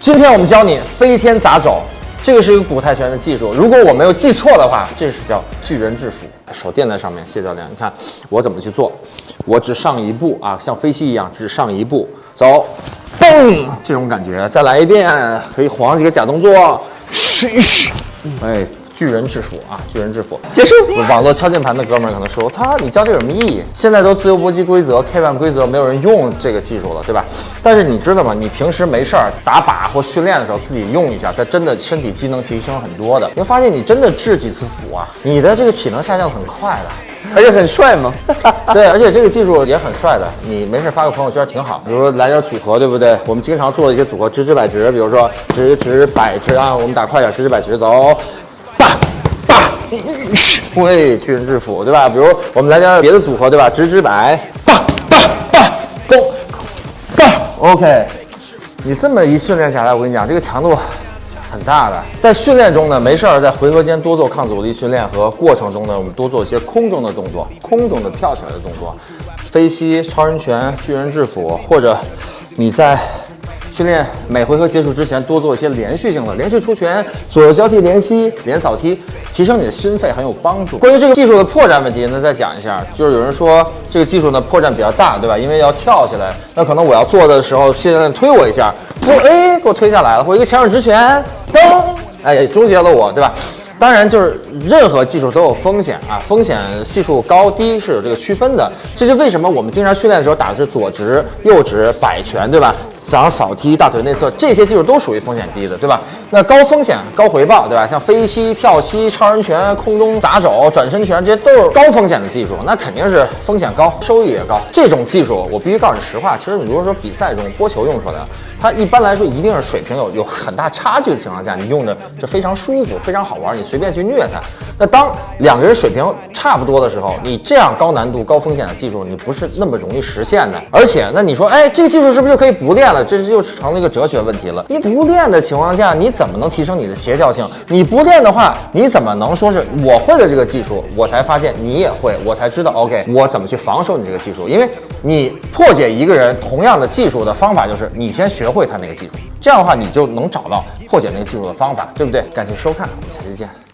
今天我们教你飞天砸肘，这个是一个古泰拳的技术。如果我没有记错的话，这是叫巨人制服。手垫在上面，谢教练，你看我怎么去做？我只上一步啊，像飞膝一样，只上一步，走，嘣，这种感觉。再来一遍，可以晃几个假动作，嘘嘘，哎。巨人制服啊！巨人之斧结束。网络敲键盘的哥们儿可能说：“我操，你教这有什么意义？现在都自由搏击规则、K1 规则，没有人用这个技术了，对吧？但是你知道吗？你平时没事儿打靶或训练的时候自己用一下，它真的身体机能提升很多的。你会发现，你真的制几次斧啊，你的这个体能下降很快的，而且很帅吗？对，而且这个技术也很帅的。你没事发个朋友圈挺好。比如说来点组合，对不对？我们经常做的一些组合，直直摆直，比如说直直摆直啊，我们打快点，直直摆直走。喂，巨人制服，对吧？比如我们来点别的组合，对吧？直直摆，棒棒棒，攻，棒，OK。你这么一训练下来，我跟你讲，这个强度很大的。在训练中呢，没事儿在回合间多做抗阻力训练和过程中呢，我们多做一些空中的动作，空中的跳起来的动作，飞膝、超人拳、巨人制服，或者你在。训练每回合结束之前多做一些连续性的连续出拳、左右交替连吸、连扫踢，提升你的心肺很有帮助。关于这个技术的破绽问题那，再讲一下，就是有人说这个技术呢破绽比较大，对吧？因为要跳起来，那可能我要做的时候，训练推我一下，我哎给我推下来了，或一个前手直拳，噔，哎终结了我，对吧？当然，就是任何技术都有风险啊，风险系数高低是有这个区分的。这就为什么我们经常训练的时候打的是左直、右直、摆拳，对吧？想要扫踢、大腿内侧，这些技术都属于风险低的，对吧？那高风险高回报，对吧？像飞膝、跳膝、超人拳、空中砸肘、转身拳，这些都是高风险的技术，那肯定是风险高，收益也高。这种技术，我必须告诉你实话，其实你如果说比赛中播球用出来的，它一般来说一定是水平有有很大差距的情况下，你用着就非常舒服、非常好玩，你。随便去虐他。那当两个人水平差不多的时候，你这样高难度、高风险的技术，你不是那么容易实现的。而且，那你说，哎，这个技术是不是就可以不练了？这就成了一个哲学问题了。你不练的情况下，你怎么能提升你的协调性？你不练的话，你怎么能说是我会了这个技术，我才发现你也会，我才知道，OK，我怎么去防守你这个技术？因为你破解一个人同样的技术的方法，就是你先学会他那个技术，这样的话，你就能找到破解那个技术的方法，对不对？感谢收看，我们下期见。